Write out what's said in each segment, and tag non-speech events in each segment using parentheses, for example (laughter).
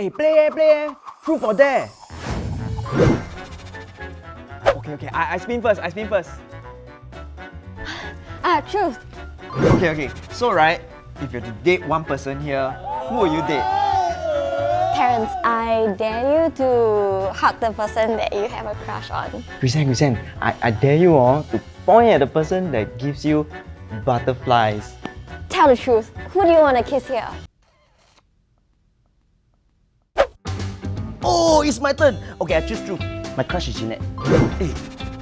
Hey, play, eh, play, eh. Truth or dare? Okay, okay, I, I spin first, I spin first. Ah, truth. Okay, okay. So, right, if you have to date one person here, who will you date? Terence, I dare you to hug the person that you have a crush on. Christian, Christian, I, I dare you all to point at the person that gives you butterflies. Tell the truth. Who do you want to kiss here? Oh, it's my turn. Okay, I choose truth. My crush is Jeanette. Hey,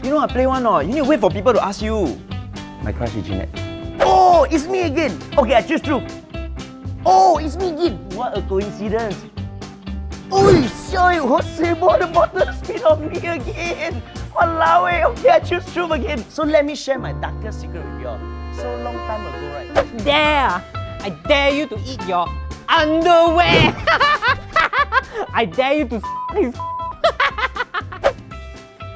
you know I play one or You need to wait for people to ask you. My crush is Jeanette. Oh, it's me again. Okay, I choose truth. Oh, it's me again. What a coincidence. Oi, sorry, what's about the bottle spin on me again? Walao eh, okay, I choose truth again. So let me share my darkest secret with you all. So long time ago, right? Dare! I dare you to eat your underwear! (laughs) I dare you to his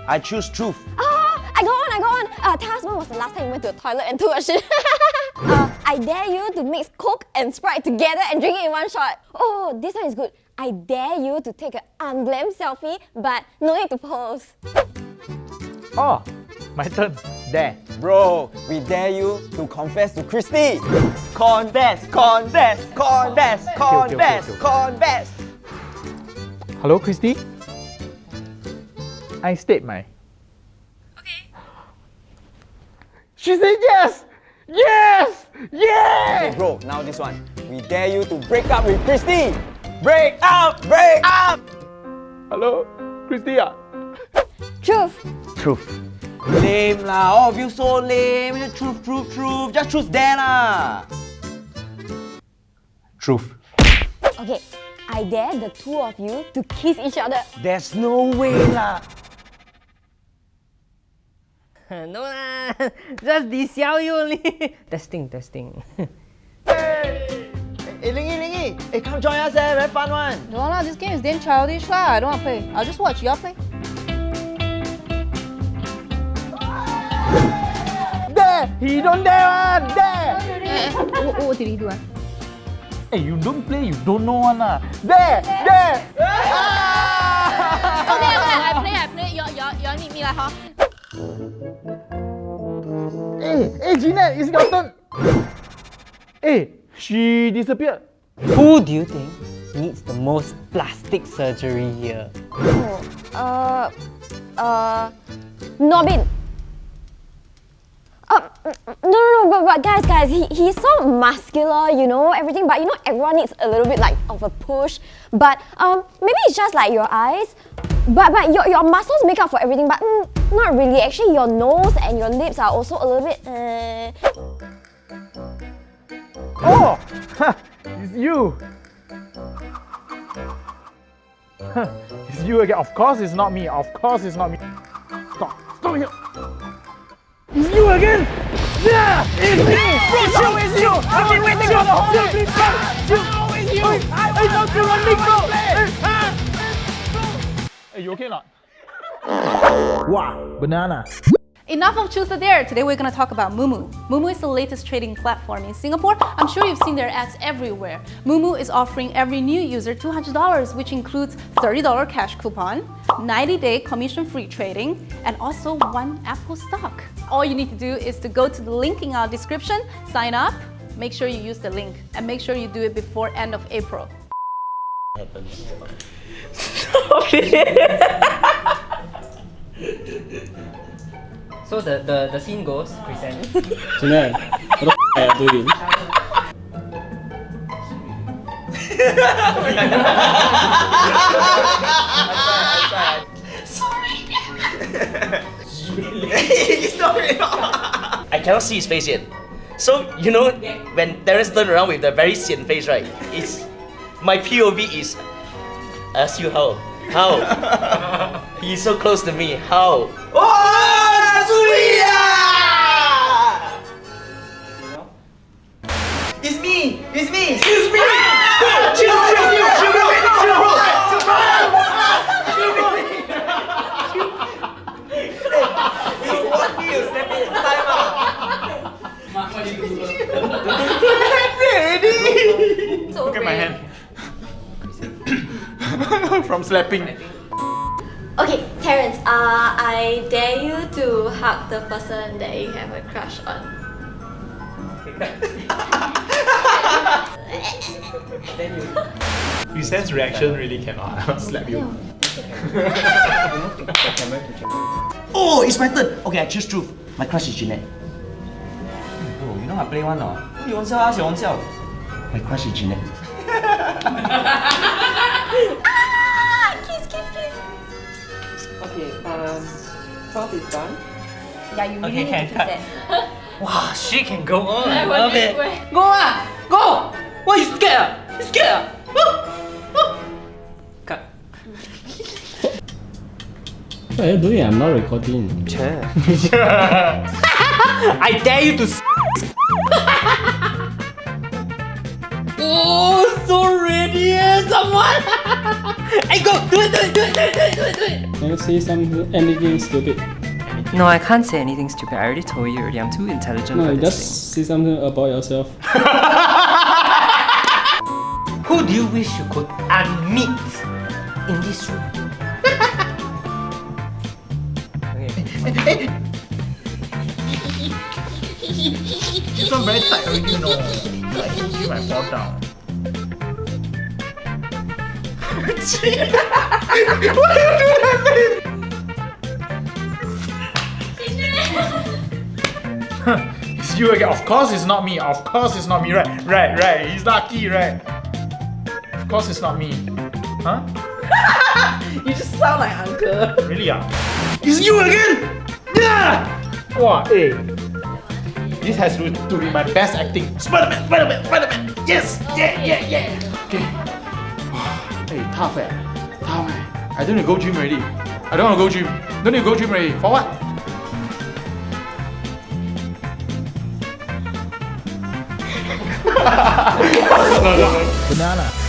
I choose truth. Oh, I got one, I got one. Uh, tell us when was the last time you went to the toilet and took a shit? (laughs) uh, I dare you to mix Coke and Sprite together and drink it in one shot. Oh, this one is good. I dare you to take an unglam selfie, but no need to pose. Oh, my turn. There. Bro, we dare you to confess to Christy. Confess, confess, confess, confess, okay, okay. confess. Hello, Christy? I state my. Okay. She said yes! Yes! Yeah! Okay, bro, now this one. We dare you to break up with Christy. Break up, break up. Hello, Christy ah? Truth. Truth. Lame lah, all of you so lame. Just truth, truth, truth. Just choose there lah. Truth. Okay, I dare the two of you to kiss each other. There's no way lah. (laughs) no lah, (laughs) just di xiao you only. (laughs) testing, testing. Hey, hey, Lingy, Lingy. Hey, come join us, eh? Very fun one. No lah, this game is damn childish lah. I don't want to play. I'll just watch. Y'all play. there! He don't dare one! There! What, what did he do ah? Hey, you don't play, you don't know one lah. There! There! Ah! (laughs) Okay, okay, I play, I play. Y'all, y'all, y'all need me lah, huh? Hey, hey, Jeanette, it's your turn. Hey, she disappeared. Who do you think needs the most plastic surgery here? Oh, uh, uh, Nobin. No, no, no, but, but guys, guys, he, he's so muscular, you know, everything, but you know, everyone needs a little bit like of a push. But um, maybe it's just like your eyes, but but your, your muscles make up for everything, but mm, not really. Actually, your nose and your lips are also a little bit. Uh... Oh, ha, it's you. It's you again. Of course, it's not me. Of course, it's not me. Stop. Stop here. It's you again. Yeah, it's me. It's you. It's you. I've been waiting for the whole day. It's you. I thought you were Nico. Hey, you okay or not? Wow, banana. Enough of Choose the Dare. Today we're going to talk about moomoo. moomoo is the latest trading platform in Singapore. I'm sure you've seen their ads everywhere. moomoo is offering every new user $200, which includes $30 cash coupon, 90-day commission-free trading, and also one Apple stock. All you need to do is to go to the link in our description, sign up, make sure you use the link, and make sure you do it before end of April. (laughs) So the, the, the scene goes, present. Jeanette, what the f are you doing? (laughs) (laughs) I cannot see his face yet. So, you know, when Terence turned around with the very sian face, right? It's my POV is ask you how. How? He's so close to me. How? Oh, sweet! It's me! It's me! Excuse me! Chill, chill, chill, chill, bro! Chill, bro! Chill, bro! You want me to step in time out? Look at my hand. (coughs) From slapping. Okay, Terence, uh, I dare you to hug the person that you have a crush on. (laughs) you sense reaction really cannot. (laughs) I'll slap you. (laughs) oh, it's my turn. Okay, I choose truth. My crush is Jeanette. Oh, you know I play one now. You want to ask your own self. My crush is Jeanette. Kiss, kiss, kiss. Okay, um, twelve is done. Yeah, you really Okay, need can to cut. fix that. Wow, she can go on. I love it. where- Go ah, go. Why you scared? ah? You scared? ah? Woo, woo. Cut. What are you doing? I'm not recording. (laughs) (laughs) I dare you to. S- oh, so ready, eh, someone. (laughs) hey, go, do it, do it, do it, do it, do it, do it, do it. Can you say something, anything stupid? No, I can't say anything stupid. I already told you already. I'm too intelligent No, for this just say something about yourself. (laughs) Who do you wish you could unmeet in this room? okay. This one very tight already, you know. Like, you might fall down. It's you again. Of course it's not me. Of course it's not me. Right, right, right. He's lucky, right? Of course it's not me. Huh? (laughs) You just sound like uncle. Really? Ah? It's you again! Yeah! Wow, hey. This has to, to be my best acting. Spider-Man, Spider-Man, Spider-Man! Yes! Yeah, yeah, yeah! Okay. (sighs) hey, tough eh. Tough eh. I don't need to go gym already. I don't want to go gym. Don't need to go gym already. For what? (laughs) Banana.